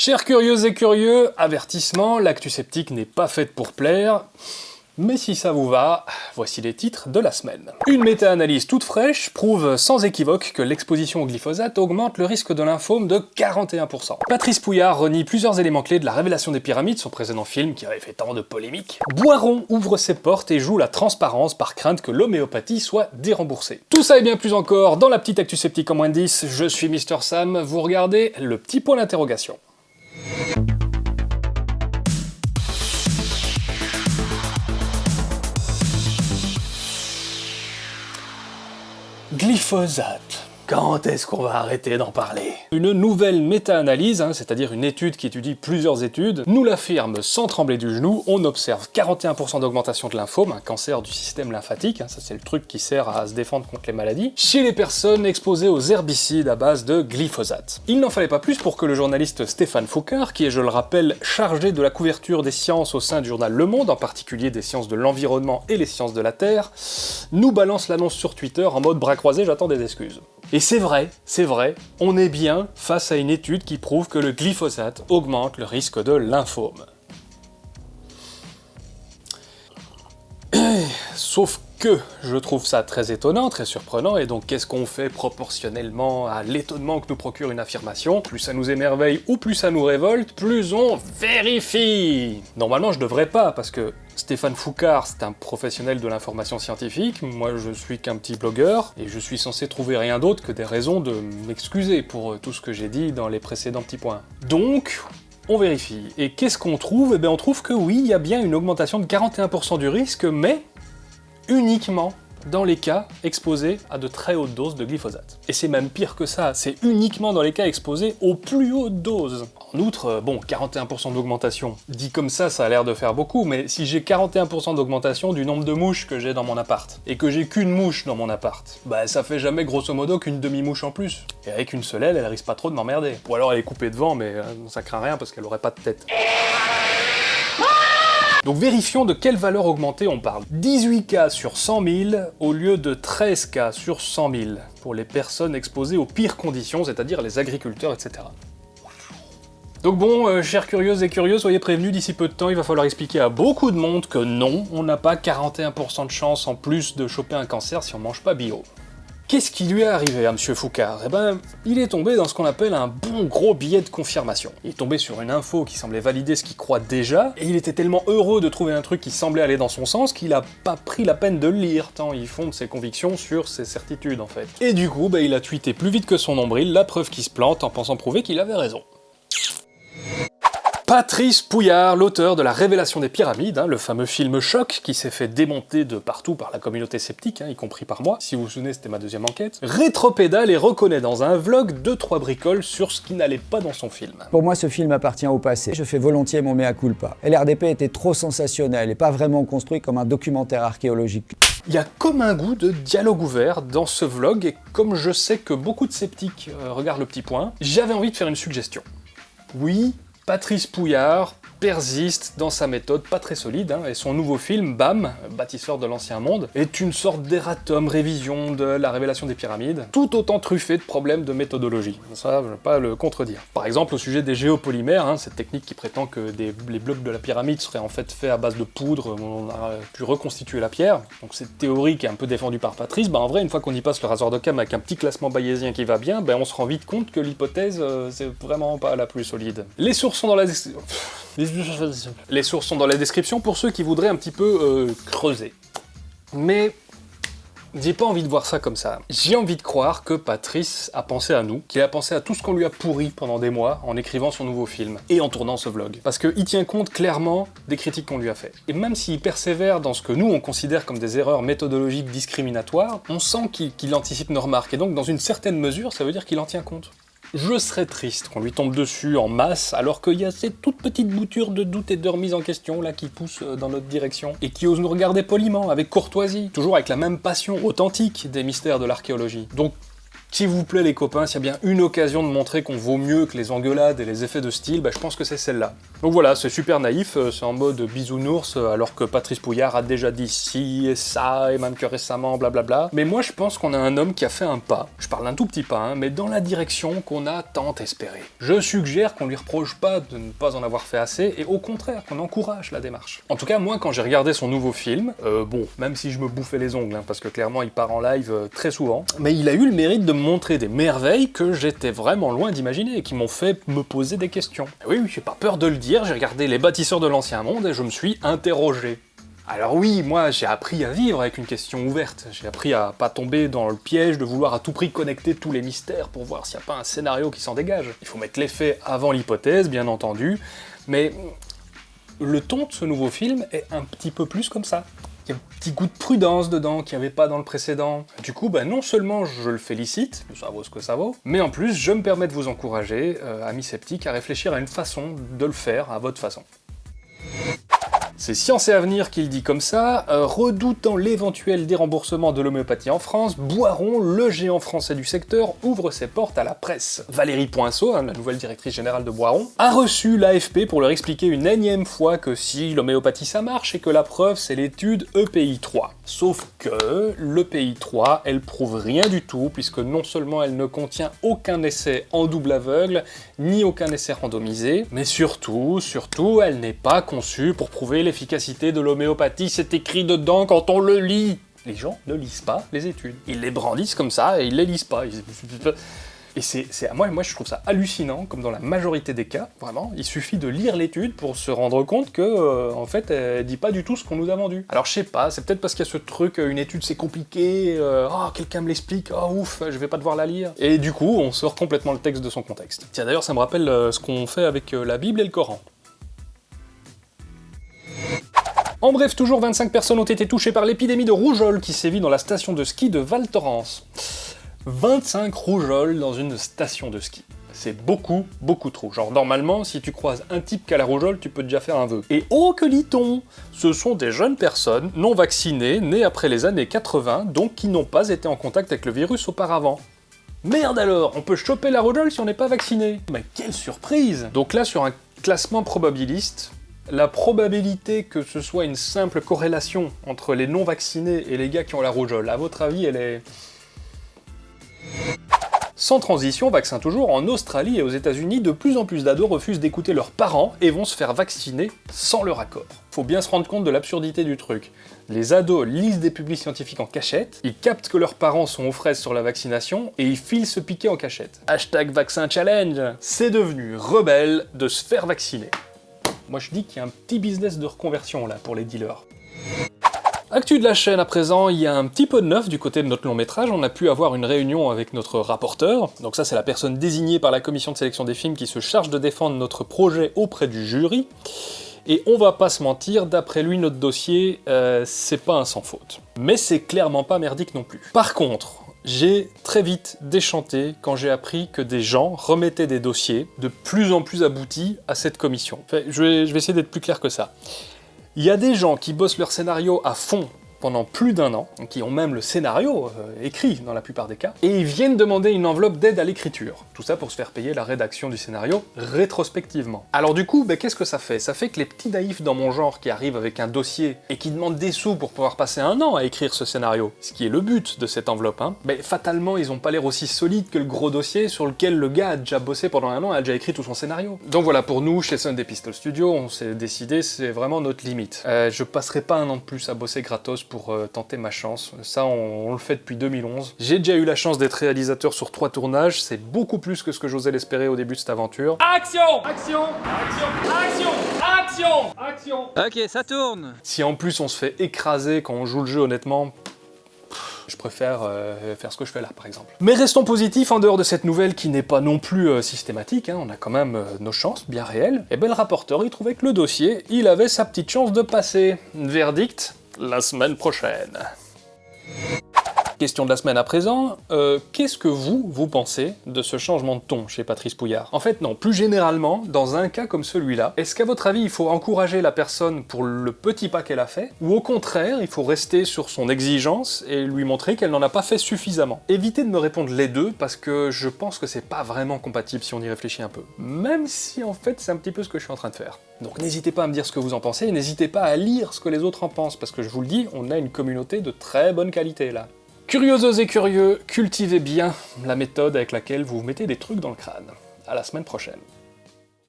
Chers curieuses et curieux, avertissement, l'actu sceptique n'est pas faite pour plaire, mais si ça vous va, voici les titres de la semaine. Une méta-analyse toute fraîche prouve sans équivoque que l'exposition au glyphosate augmente le risque de lymphome de 41%. Patrice Pouillard renie plusieurs éléments clés de la révélation des pyramides, son précédent film qui avait fait tant de polémiques. Boiron ouvre ses portes et joue la transparence par crainte que l'homéopathie soit déremboursée. Tout ça et bien plus encore dans la petite actu sceptique en moins de 10, je suis Mister Sam, vous regardez le petit point d'interrogation. Glyphosate. Quand est-ce qu'on va arrêter d'en parler? Une nouvelle méta-analyse, hein, c'est-à-dire une étude qui étudie plusieurs études, nous l'affirme sans trembler du genou, on observe 41% d'augmentation de lymphome, un cancer du système lymphatique, hein, ça c'est le truc qui sert à se défendre contre les maladies, chez les personnes exposées aux herbicides à base de glyphosate. Il n'en fallait pas plus pour que le journaliste Stéphane Foucault, qui est, je le rappelle, chargé de la couverture des sciences au sein du journal Le Monde, en particulier des sciences de l'environnement et les sciences de la Terre, nous balance l'annonce sur Twitter en mode bras croisés, j'attends des excuses. Et c'est vrai, c'est vrai, on est bien face à une étude qui prouve que le glyphosate augmente le risque de lymphome. Sauf que je trouve ça très étonnant, très surprenant, et donc qu'est-ce qu'on fait proportionnellement à l'étonnement que nous procure une affirmation? Plus ça nous émerveille ou plus ça nous révolte, plus on vérifie Normalement je devrais pas, parce que Stéphane Foucard, c'est un professionnel de l'information scientifique, moi je suis qu'un petit blogueur, et je suis censé trouver rien d'autre que des raisons de m'excuser pour euh, tout ce que j'ai dit dans les précédents petits points. Donc, on vérifie. Et qu'est-ce qu'on trouve? Eh bien on trouve que oui, il y a bien une augmentation de 41% du risque, mais uniquement dans les cas exposés à de très hautes doses de glyphosate. Et c'est même pire que ça, c'est uniquement dans les cas exposés aux plus hautes doses. En outre, euh, bon, 41% d'augmentation, dit comme ça, ça a l'air de faire beaucoup, mais si j'ai 41% d'augmentation du nombre de mouches que j'ai dans mon appart, et que j'ai qu'une mouche dans mon appart, bah ça fait jamais grosso modo qu'une demi-mouche en plus. Et avec une seule aile, elle risque pas trop de m'emmerder. Ou alors elle est coupée devant, mais euh, ça craint rien parce qu'elle aurait pas de tête. Donc vérifions de quelle valeur augmentée on parle. 18 cas sur 100 000 au lieu de 13 cas sur 100 000 pour les personnes exposées aux pires conditions, c'est-à-dire les agriculteurs, etc. Donc bon, euh, chers curieuses et curieux, soyez prévenus, d'ici peu de temps, il va falloir expliquer à beaucoup de monde que non, on n'a pas 41% de chance en plus de choper un cancer si on mange pas bio. Qu'est-ce qui lui est arrivé à Monsieur Foucard Eh ben, il est tombé dans ce qu'on appelle un bon gros billet de confirmation. Il est tombé sur une info qui semblait valider ce qu'il croit déjà, et il était tellement heureux de trouver un truc qui semblait aller dans son sens qu'il a pas pris la peine de le lire, tant il fonde ses convictions sur ses certitudes en fait. Et du coup, bah, il a tweeté plus vite que son nombril la preuve qu'il se plante en pensant prouver qu'il avait raison. Patrice Pouillard, l'auteur de La Révélation des Pyramides, hein, le fameux film choc qui s'est fait démonter de partout par la communauté sceptique, hein, y compris par moi, si vous vous souvenez c'était ma deuxième enquête, rétropédale et reconnaît dans un vlog deux trois bricoles sur ce qui n'allait pas dans son film. Pour moi, ce film appartient au passé. Je fais volontiers mon mea culpa. LRDP était trop sensationnel et pas vraiment construit comme un documentaire archéologique. Il y a comme un goût de dialogue ouvert dans ce vlog, et comme je sais que beaucoup de sceptiques euh, regardent le petit point, j'avais envie de faire une suggestion. Oui, Patrice Pouillard persiste dans sa méthode pas très solide, hein, et son nouveau film, BAM, bâtisseur de l'ancien monde, est une sorte d'erratum révision de la révélation des pyramides, tout autant truffé de problèmes de méthodologie. Ça, je ne vais pas le contredire. Par exemple, au sujet des géopolymères, hein, cette technique qui prétend que les blocs de la pyramide seraient en fait faits à base de poudre, on a pu reconstituer la pierre, donc cette théorie qui est un peu défendue par Patrice, bah en vrai, une fois qu'on y passe le rasoir de cam avec un petit classement bayésien qui va bien, ben on se rend vite compte que l'hypothèse, euh, c'est vraiment pas la plus solide. Les sources sont dans la description... Les sources sont dans la description pour ceux qui voudraient un petit peu euh, creuser. Mais j'ai pas envie de voir ça comme ça. J'ai envie de croire que Patrice a pensé à nous, qu'il a pensé à tout ce qu'on lui a pourri pendant des mois en écrivant son nouveau film et en tournant ce vlog. Parce qu'il tient compte clairement des critiques qu'on lui a fait. Et même s'il persévère dans ce que nous on considère comme des erreurs méthodologiques discriminatoires, on sent qu'il anticipe nos remarques. Et donc dans une certaine mesure, ça veut dire qu'il en tient compte. Je serais triste qu'on lui tombe dessus en masse, alors qu'il y a cette toute petite bouture de doute et de remise en question là qui pousse euh, dans notre direction, et qui ose nous regarder poliment, avec courtoisie, toujours avec la même passion authentique des mystères de l'archéologie. Donc S'il vous plaît les copains, s'il y a bien une occasion de montrer qu'on vaut mieux que les engueulades et les effets de style, bah, je pense que c'est celle-là. Donc voilà, c'est super naïf, euh, c'est en mode bisounours, euh, alors que Patrice Pouillard a déjà dit ci et ça, et même que récemment, blablabla. Mais moi je pense qu'on a un homme qui a fait un pas, je parle un tout petit pas, hein, mais dans la direction qu'on a tant espéré. Je suggère qu'on lui reproche pas de ne pas en avoir fait assez, et au contraire, qu'on encourage la démarche. En tout cas, moi quand j'ai regardé son nouveau film, euh, bon, même si je me bouffais les ongles, hein, parce que clairement il part en live très souvent, mais il a eu le mérite de montrer des merveilles que j'étais vraiment loin d'imaginer, et qui m'ont fait me poser des questions. Et oui, j'ai pas peur de le dire, j'ai regardé Les bâtisseurs de l'ancien monde et je me suis interrogé. Alors oui, moi j'ai appris à vivre avec une question ouverte, j'ai appris à pas tomber dans le piège de vouloir à tout prix connecter tous les mystères pour voir s'il n'y a pas un scénario qui s'en dégage. Il faut mettre les faits avant l'hypothèse, bien entendu, mais le ton de ce nouveau film est un petit peu plus comme ça. Il y a un petit goût de prudence dedans qu'il n'y avait pas dans le précédent. Du coup, bah, non seulement je le félicite, ça vaut ce que ça vaut, mais en plus je me permets de vous encourager, euh, amis sceptiques, à réfléchir à une façon de le faire à votre façon. C'est Science et Avenir qui le dit comme ça, euh, redoutant l'éventuel déremboursement de l'homéopathie en France, Boiron, le géant français du secteur, ouvre ses portes à la presse. Valérie Poinceau, hein, la nouvelle directrice générale de Boiron, a reçu l'AFP pour leur expliquer une énième fois que si l'homéopathie ça marche et que la preuve c'est l'étude EPI 3. Sauf que l'EPI 3, elle prouve rien du tout, puisque non seulement elle ne contient aucun essai en double aveugle, ni aucun essai randomisé, mais surtout, surtout, elle n'est pas conçue pour prouver l'efficacité de l'homéopathie, c'est écrit dedans quand on le lit Les gens ne lisent pas les études. Ils les brandissent comme ça et ils les lisent pas. Et c'est, moi, moi, je trouve ça hallucinant, comme dans la majorité des cas, vraiment. Il suffit de lire l'étude pour se rendre compte que, euh, en fait, elle dit pas du tout ce qu'on nous a vendu. Alors, je sais pas, c'est peut-être parce qu'il y a ce truc, euh, une étude c'est compliqué, euh, oh, quelqu'un me l'explique, oh ouf, je vais pas devoir la lire. Et du coup, on sort complètement le texte de son contexte. Tiens, d'ailleurs, ça me rappelle ce qu'on fait avec la Bible et le Coran. En bref, toujours 25 personnes ont été touchées par l'épidémie de rougeole qui sévit dans la station de ski de Val Thorens. 25 rougeoles dans une station de ski. C'est beaucoup, beaucoup trop. Genre, normalement, si tu croises un type qui a la rougeole, tu peux déjà faire un vœu. Et oh, que lit-on Ce sont des jeunes personnes, non vaccinées, nées après les années 80, donc qui n'ont pas été en contact avec le virus auparavant. Merde alors, on peut choper la rougeole si on n'est pas vacciné Mais quelle surprise Donc là, sur un classement probabiliste, la probabilité que ce soit une simple corrélation entre les non-vaccinés et les gars qui ont la rougeole, à votre avis, elle est... Sans transition, vaccin toujours, en Australie et aux états unis de plus en plus d'ados refusent d'écouter leurs parents et vont se faire vacciner sans leur accord. Faut bien se rendre compte de l'absurdité du truc. Les ados lisent des publics scientifiques en cachette, ils captent que leurs parents sont aux fraises sur la vaccination, et ils filent se piquer en cachette. Hashtag vaccin challenge C'est devenu rebelle de se faire vacciner. Moi je dis qu'il y a un petit business de reconversion là pour les dealers. Actu de la chaîne à présent, il y a un petit peu de neuf du côté de notre long métrage, on a pu avoir une réunion avec notre rapporteur, donc ça c'est la personne désignée par la commission de sélection des films qui se charge de défendre notre projet auprès du jury, et on va pas se mentir, d'après lui notre dossier, euh, c'est pas un sans faute. Mais c'est clairement pas merdique non plus. Par contre, j'ai très vite déchanté quand j'ai appris que des gens remettaient des dossiers de plus en plus aboutis à cette commission. je vais, je vais essayer d'être plus clair que ça. Il y a des gens qui bossent leur scénario à fond pendant plus d'un an, qui ont même le scénario euh, écrit dans la plupart des cas, et ils viennent demander une enveloppe d'aide à l'écriture. Tout ça pour se faire payer la rédaction du scénario rétrospectivement. Alors du coup, ben, qu'est-ce que ça fait? Ça fait que les petits naïfs dans mon genre qui arrivent avec un dossier et qui demandent des sous pour pouvoir passer un an à écrire ce scénario, ce qui est le but de cette enveloppe, hein, ben, fatalement ils ont pas l'air aussi solides que le gros dossier sur lequel le gars a déjà bossé pendant un an et a déjà écrit tout son scénario. Donc voilà, pour nous, chez Sunday Pistol Studio, on s'est décidé, c'est vraiment notre limite. Euh, je passerai pas un an de plus à bosser gratos pour euh, tenter ma chance. Ça, on, le fait depuis 2011. J'ai déjà eu la chance d'être réalisateur sur trois tournages, c'est beaucoup plus que ce que j'osais l'espérer au début de cette aventure. Action! Action! Action! Action! Action! Action! Ok, ça tourne. Si en plus on se fait écraser quand on joue le jeu, honnêtement, je préfère euh, faire ce que je fais là, par exemple. Mais restons positifs, en dehors de cette nouvelle qui n'est pas non plus euh, systématique, hein, on a quand même nos chances, bien réelles, et ben le rapporteur, il trouvait que le dossier, il avait sa petite chance de passer. Verdict, la semaine prochaine. Question de la semaine à présent, euh, qu'est-ce que vous, vous pensez de ce changement de ton chez Patrice Pouillard? En fait non, plus généralement, dans un cas comme celui-là, est-ce qu'à votre avis il faut encourager la personne pour le petit pas qu'elle a fait, ou au contraire, il faut rester sur son exigence et lui montrer qu'elle n'en a pas fait suffisamment? Évitez de me répondre les deux, parce que je pense que c'est pas vraiment compatible si on y réfléchit un peu. Même si en fait c'est un petit peu ce que je suis en train de faire. Donc n'hésitez pas à me dire ce que vous en pensez, et n'hésitez pas à lire ce que les autres en pensent, parce que je vous le dis, on a une communauté de très bonne qualité là. Curieuses et curieux, cultivez bien la méthode avec laquelle vous vous mettez des trucs dans le crâne. À la semaine prochaine.